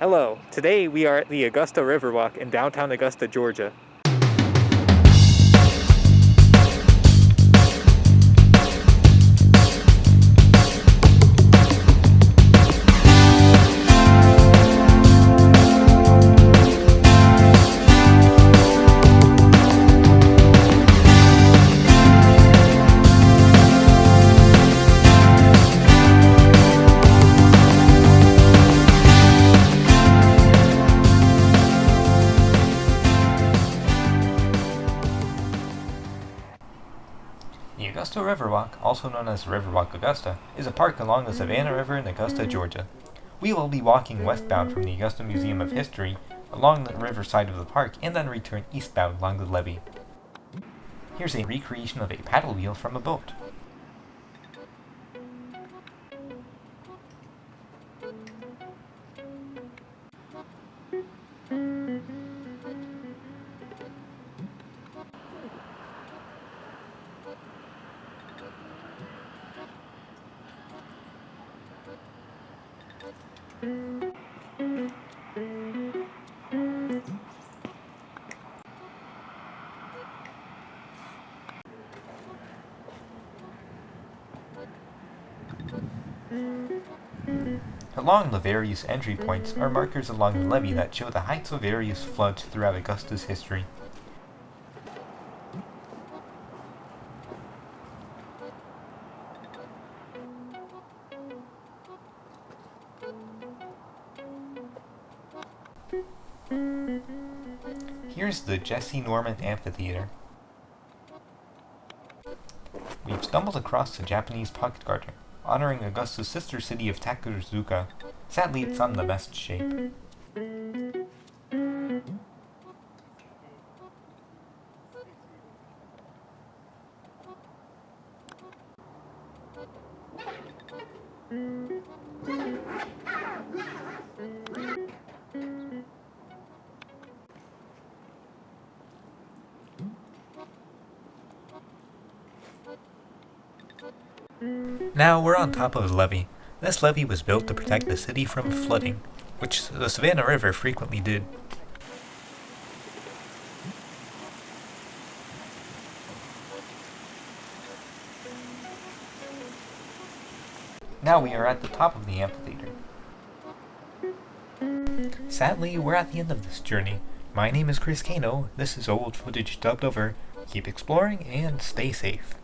Hello, today we are at the Augusta Riverwalk in downtown Augusta, Georgia. The Augusta Riverwalk, also known as Riverwalk Augusta, is a park along the Savannah River in Augusta, mm-hmm. Georgia. We will be walking westbound from the Augusta Museum of History along the riverside of the park and then return eastbound along the levee. Here's a recreation of a paddle wheel from a boat. Along the various entry points are markers along the levee that show the heights of various floods throughout Augusta's history. Here's the Jessye Norman Amphitheater. We've stumbled across the Japanese pocket garden, honoring Augusta's sister city of Takarazuka. Sadly, it's not in the best shape. Now we're on top of the levee. This levee was built to protect the city from flooding, which the Savannah River frequently did. Now we are at the top of the amphitheater. Sadly, we're at the end of this journey. My name is Chris Kano, this is old footage dubbed over. Keep exploring and stay safe.